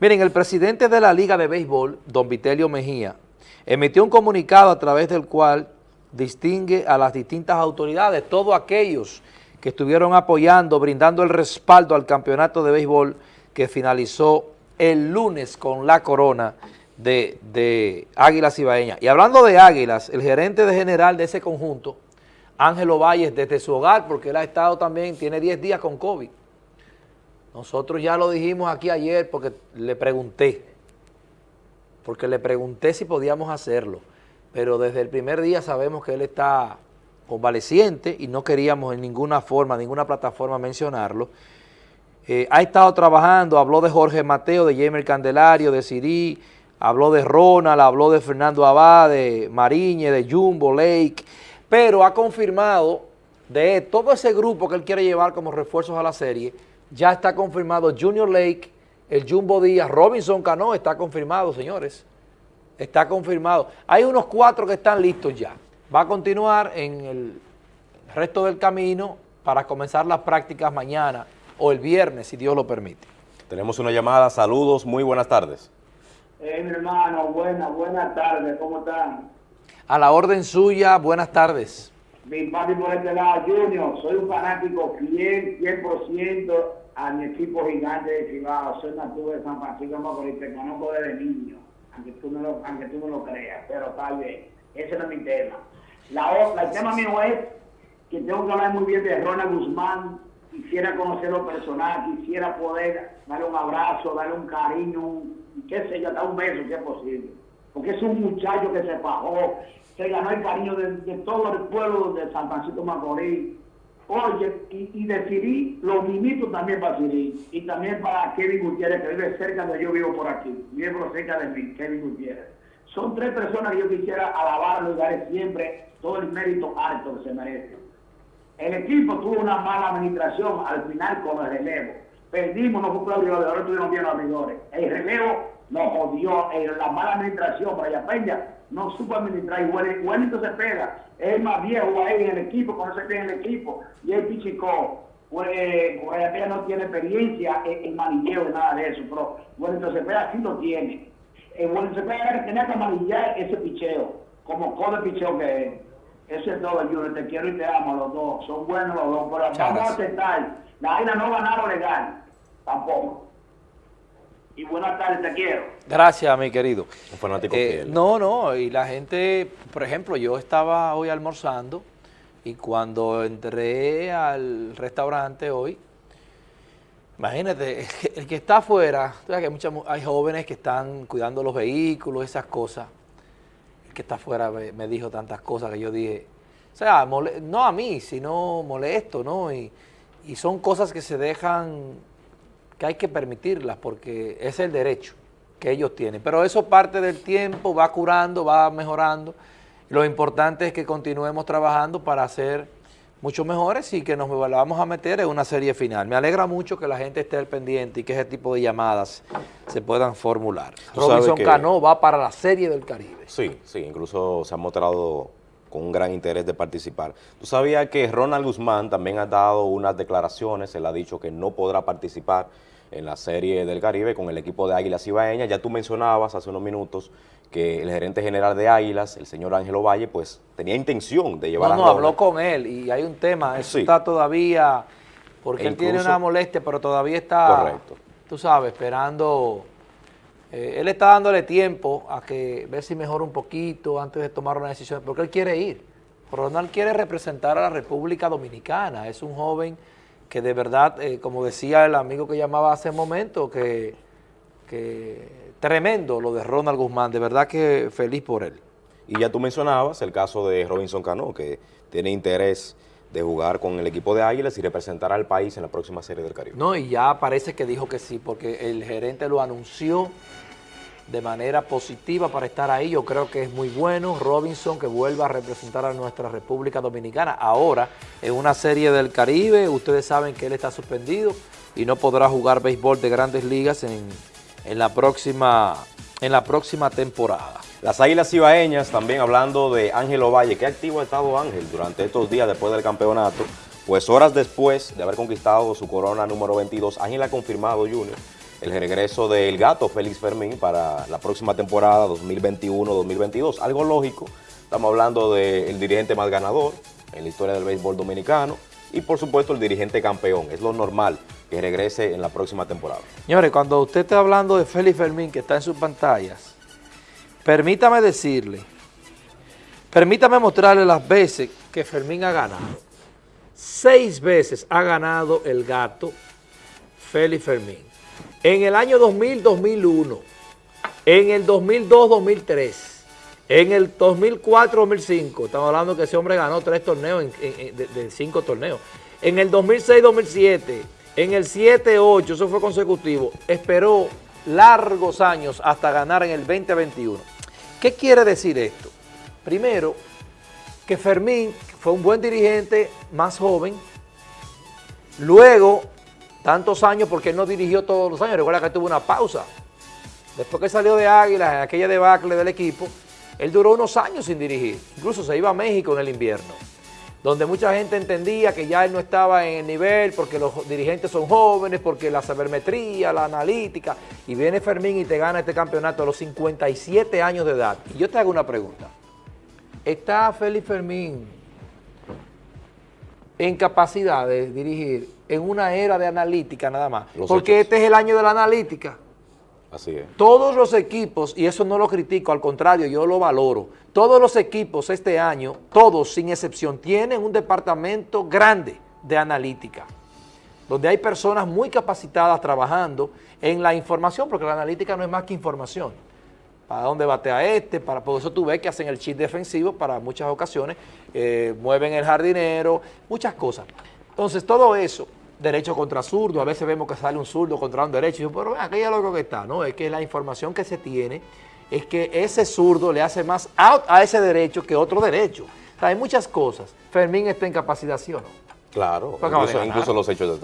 Miren, el presidente de la Liga de Béisbol, don Vitelio Mejía, emitió un comunicado a través del cual distingue a las distintas autoridades, todos aquellos que estuvieron apoyando, brindando el respaldo al campeonato de béisbol que finalizó el lunes con la corona de, de Águilas Ibaeñas. Y hablando de Águilas, el gerente de general de ese conjunto, Ángelo Valles, desde su hogar, porque él ha estado también, tiene 10 días con COVID, nosotros ya lo dijimos aquí ayer porque le pregunté, porque le pregunté si podíamos hacerlo, pero desde el primer día sabemos que él está convaleciente y no queríamos en ninguna forma, ninguna plataforma mencionarlo. Eh, ha estado trabajando, habló de Jorge Mateo, de Jamer Candelario, de Siri, habló de Ronald, habló de Fernando Abad, de Mariñe, de Jumbo, Lake, pero ha confirmado de todo ese grupo que él quiere llevar como refuerzos a la serie, ya está confirmado Junior Lake, el Jumbo Díaz, Robinson Cano está confirmado, señores. Está confirmado. Hay unos cuatro que están listos ya. Va a continuar en el resto del camino para comenzar las prácticas mañana o el viernes, si Dios lo permite. Tenemos una llamada. Saludos, muy buenas tardes. Eh, mi hermano, buenas, buenas tardes. ¿Cómo están? A la orden suya, buenas tardes. Mi papi por este lado, Junior, soy un fanático fiel, 100% a mi equipo gigante de Cibao. Soy nativo de San Francisco Macorís, te conozco desde niño, aunque tú no lo, aunque tú no lo creas, pero está bien. Ese no es mi tema. La, otra, el tema mío es que tengo que hablar muy bien de Ronald Guzmán. Quisiera conocerlo personal, quisiera poder darle un abrazo, darle un cariño, un, qué sé yo, hasta un beso si es posible. Porque es un muchacho que se fajó, se ganó el cariño de, todo el pueblo de San Francisco Macorís. Oye, y, y de los mimitos también para Siri. Y también para Kevin Gutiérrez, que vive cerca de yo vivo por aquí. Vive por cerca de mí, Kevin Gutiérrez. Son tres personas que yo quisiera alabarlo y darle siempre todo el mérito alto que se merece. El equipo tuvo una mala administración al final con el relevo. Perdimos, no fue ahora tuvimos bien los abridores. El relevo nos jodió, eh, la mala administración, Brian Peña no supo administrar y Wellington se pega, es el más viejo ahí en el equipo, conoce bien el equipo, y el Pichicó, pues, Brian Peña no tiene experiencia en, en manilleo nada de eso, pero Wellington se pega sí lo tiene. Eh, Wellington se pega tenía que manillar ese picheo, como codo picheo que es. Eso es todo, Junior. Te quiero y te amo los dos. Son buenos los dos. Pero vamos a aceptar. La AINA no ganaron legal. Tampoco. Y buenas tardes, te quiero. Gracias, mi querido. Un fanático Eh, fiel. no, no, y la gente, por ejemplo, yo estaba hoy almorzando y cuando entré al restaurante hoy, imagínate, el que está afuera, tú sabes que hay, muchas mu- hay jóvenes que están cuidando los vehículos, esas cosas, el que está afuera me, me dijo tantas cosas que yo dije, o sea, mole- no a mí, sino molesto, ¿no? Y, y son cosas que se dejan, que hay que permitirlas porque es el derecho que ellos tienen. Pero eso parte del tiempo, va curando, va mejorando. Lo importante es que continuemos trabajando para ser mucho mejores y que nos vamos a meter en una serie final. Me alegra mucho que la gente esté al pendiente y que ese tipo de llamadas se puedan formular. Robinson que- Cano va para la serie del Caribe. Sí, sí, incluso se ha mostrado con un gran interés de participar. ¿Tú sabías que Ronald Guzmán también ha dado unas declaraciones? Él ha dicho que no podrá participar en la Serie del Caribe con el equipo de Águilas Ibaeñas. Ya tú mencionabas hace unos minutos que el gerente general de Águilas, el señor Ángelo Valle, pues tenía intención de llevar No, a no, Ronald. habló con él y hay un tema, eso Sí. está todavía, porque E él tiene una molestia, pero todavía está, Correcto. tú sabes, esperando, eh, él está dándole tiempo a que ver si mejora un poquito antes de tomar una decisión, porque él quiere ir. Ronald quiere representar a la República Dominicana, es un joven que de verdad, eh, como decía el amigo que llamaba hace un momento, que, que tremendo lo de Ronald Guzmán, de verdad que feliz por él. Y ya tú mencionabas el caso de Robinson Cano, que tiene interés de jugar con el equipo de Águilas y representar al país en la próxima Serie del Caribe. No, y ya parece que dijo que sí, porque el gerente lo anunció de manera positiva para estar ahí. Yo creo que es muy bueno Robinson que vuelva a representar a nuestra República Dominicana. Ahora, en una serie del Caribe, ustedes saben que él está suspendido y no podrá jugar béisbol de grandes ligas en, en la, próxima, en la próxima temporada. Las Águilas Ibaeñas, también hablando de Ángelo Valle. ¿Qué activo ha estado Ángel durante estos días después del campeonato? Pues horas después de haber conquistado su corona número 22, Ángel ha confirmado, Junior, el regreso del gato Félix Fermín para la próxima temporada 2021-2022. Algo lógico, estamos hablando del dirigente más ganador en la historia del béisbol dominicano y por supuesto el dirigente campeón. Es lo normal que regrese en la próxima temporada. Señores, cuando usted está hablando de Félix Fermín que está en sus pantallas, permítame decirle, permítame mostrarle las veces que Fermín ha ganado. Seis veces ha ganado el gato Félix Fermín. En el año 2000-2001, en el 2002-2003, en el 2004-2005, estamos hablando que ese hombre ganó tres torneos de, cinco torneos. En el 2006-2007, en el 7-8, eso fue consecutivo, esperó largos años hasta ganar en el 2021. ¿Qué quiere decir esto? Primero, que Fermín fue un buen dirigente, más joven, luego tantos años porque él no dirigió todos los años, recuerda que tuvo una pausa. Después que salió de Águilas, en aquella debacle del equipo, él duró unos años sin dirigir, incluso se iba a México en el invierno, donde mucha gente entendía que ya él no estaba en el nivel porque los dirigentes son jóvenes, porque la sabermetría, la analítica, y viene Fermín y te gana este campeonato a los 57 años de edad. Y yo te hago una pregunta, ¿está Félix Fermín en capacidad de dirigir en una era de analítica nada más? Los porque hechos. este es el año de la analítica. Así es. Todos los equipos, y eso no lo critico, al contrario, yo lo valoro, todos los equipos este año, todos sin excepción, tienen un departamento grande de analítica, donde hay personas muy capacitadas trabajando en la información, porque la analítica no es más que información. Para dónde batea este, para, por eso tú ves que hacen el chip defensivo para muchas ocasiones, eh, mueven el jardinero, muchas cosas. Entonces, todo eso derecho contra zurdo, a veces vemos que sale un zurdo contra un derecho, y yo, pero aquí es lo que está, ¿no? Es que la información que se tiene es que ese zurdo le hace más out a ese derecho que otro derecho. O sea, hay muchas cosas. Fermín está en capacidad, ¿sí o no? Claro, incluso, incluso los hechos